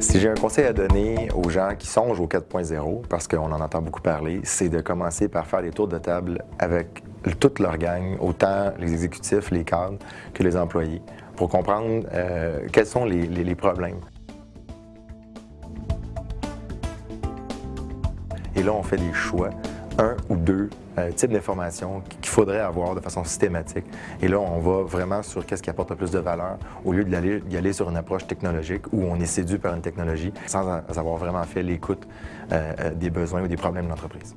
Si j'ai un conseil à donner aux gens qui songent au 4.0, parce qu'on en entend beaucoup parler, c'est de commencer par faire des tours de table avec toute leur gang, autant les exécutifs, les cadres que les employés, pour comprendre euh, quels sont les, les problèmes. Et là, on fait des choix un ou deux euh, types d'informations qu'il faudrait avoir de façon systématique. Et là, on va vraiment sur qu'est-ce qui apporte le plus de valeur au lieu d'y aller, sur une approche technologique où on est séduit par une technologie sans avoir vraiment fait l'écoute euh, euh, des besoins ou des problèmes de l'entreprise.